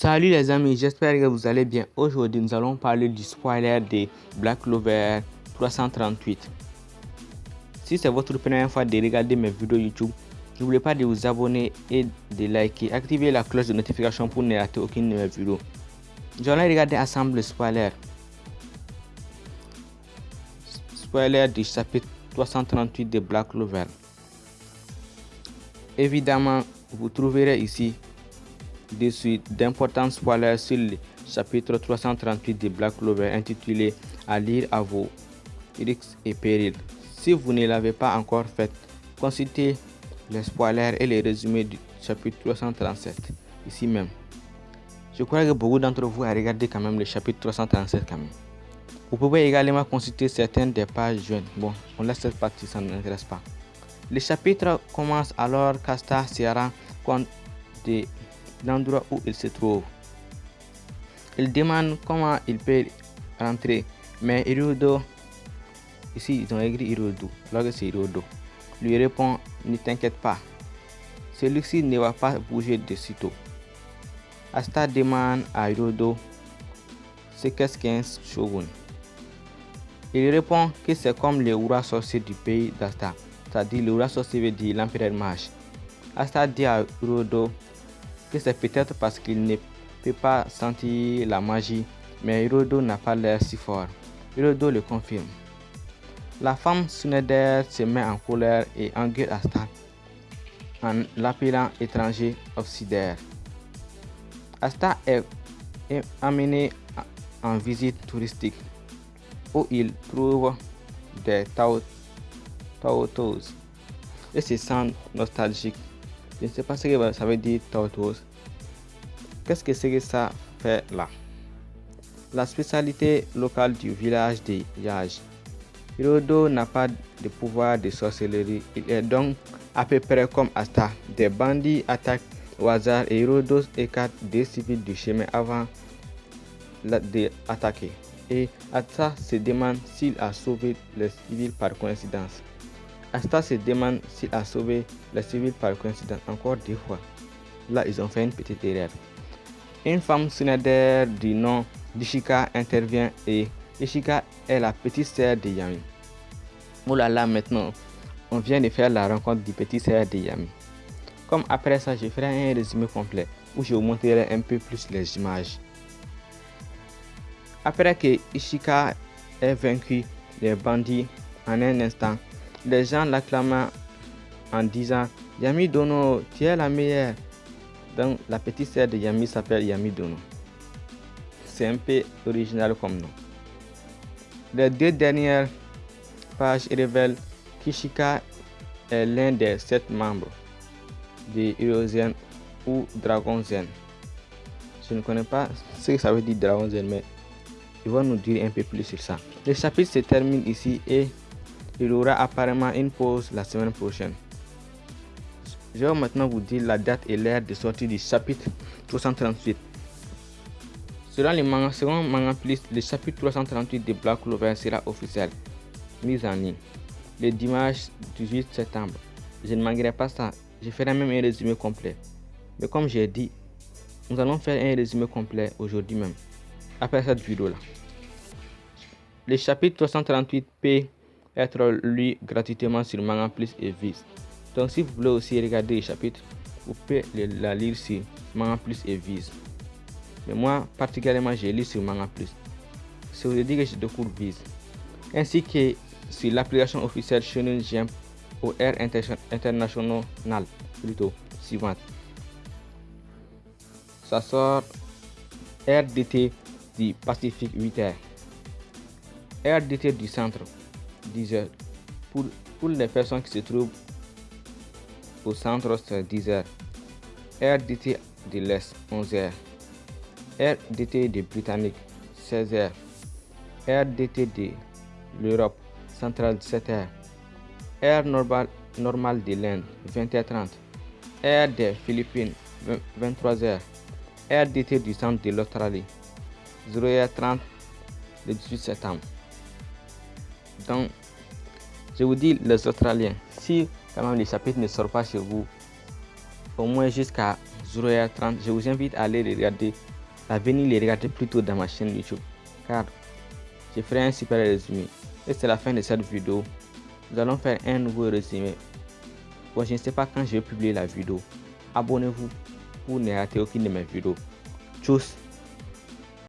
Salut les amis, j'espère que vous allez bien. Aujourd'hui, nous allons parler du spoiler de Black Clover 338. Si c'est votre première fois de regarder mes vidéos YouTube, n'oubliez pas de vous abonner et de liker. Activez la cloche de notification pour ne rater aucune de mes vidéos. Nous allons regarder ensemble le spoiler. Spoiler du chapitre 338 de Black Clover. Évidemment, vous trouverez ici des suites d'importants spoilers sur le chapitre 338 de Black Clover intitulé À lire à vos risques et périls. Si vous ne l'avez pas encore fait, consultez les spoilers et les résumés du chapitre 337 ici même. Je crois que beaucoup d'entre vous ont regardé quand même le chapitre 337 quand même. Vous pouvez également consulter certaines des pages jeunes. Bon, on laisse cette partie, ça ne nous intéresse pas. Le chapitre commence alors qu'Asta se rend compte de l'endroit où il se trouve. Il demande comment il peut rentrer, mais Hirodo, ici ils ont écrit Hirodo, là c'est Hirodo, lui répond Ne t'inquiète pas, celui-ci ne va pas bouger de sitôt. Asta demande à Hirodo c'est qu'est-ce qu'un shogun? Il répond que c'est comme le roi sorcier du pays d'Asta, c'est-à-dire le roi sorcier dire l'empereur mage. Asta dit à Hirodo que c'est peut-être parce qu'il ne peut pas sentir la magie, mais Hirodo n'a pas l'air si fort. Hirodo le confirme. La femme Suneder se met en colère et engueule Asta en l'appelant étranger obsidaire. Asta est, amené en visite touristique où il trouve des taotos et se sent nostalgique. Je ne sais pas ce que ça veut dire taotos. Qu'est-ce que c'est que ça fait là? La spécialité locale du village de Yaj. Hirodo n'a pas de pouvoir de sorcellerie. Il est donc à peu près comme Asta. Des bandits attaquent au hasard et Hirodo écarte des civils du chemin avant d'attaquer. Et Asta se demande s'il a sauvé les civils par coïncidence. Asta se demande s'il a sauvé les civils par coïncidence encore deux fois. Là, ils ont fait une petite erreur. Une femme Sunader du nom d'Ishika intervient et Ishika est la petite sœur de Yami. Oh là là, maintenant, on vient de faire la rencontre du petit sœur de Yami. Comme après ça, je ferai un résumé complet où je vous montrerai un peu plus les images. Après que Ishika ait vaincu les bandits en un instant, les gens l'acclament en disant Yami Dono, tu es la meilleure. Donc la petite sœur de Yami s'appelle Yami Dono. C'est un peu original comme nom. Les deux dernières pages révèlent qu'Ishika est l'un des sept membres de Zen ou Dragon Zen. Je ne connais pas ce que ça veut dire Dragon Zen, mais il va nous dire un peu plus sur ça. Le chapitre se termine ici et il aura apparemment une pause la semaine prochaine. Je vais maintenant vous dire la date et l'heure de sortie du chapitre 338. Selon les Manga le chapitre 338 de Black Clover sera officiel, mis en ligne, le dimanche 18 septembre. Je ne manquerai pas ça, je ferai même un résumé complet. Mais comme j'ai dit, nous allons faire un résumé complet aujourd'hui même, après cette vidéo là. Le chapitre 338 peut être lu gratuitement sur Manga Plus et Viz. Donc si vous voulez aussi regarder le chapitre, vous pouvez la lire sur Manga Plus et Viz. Mais moi, particulièrement, j'ai lu sur Manga Plus. Ça veut dire que je découvre Viz. Ainsi que sur l'application officielle Shonen Jump ou Air International plutôt suivante. Ça sort RDT du Pacifique 8h. RDT du centre 10h. Pour, pour les personnes qui se trouvent au centre, 10h. RDT de l'Est 11h. RDT de Britannique 16h. RDT de l'Europe centrale 17h. Air normal, normal de l'Inde 20h30. Air des Philippines 23h. RDT du centre de l'Australie 0h30 le 18 septembre. Je vous dis les Australiens, si quand même les chapitres ne sortent pas chez vous, au moins jusqu'à 0h30. Je vous invite à aller les regarder, à venir les regarder plutôt dans ma chaîne YouTube. Car je ferai un super résumé. Et c'est la fin de cette vidéo. Nous allons faire un nouveau résumé. Bon, je ne sais pas quand je vais publier la vidéo. Abonnez-vous pour ne rater aucune de mes vidéos. Tchuss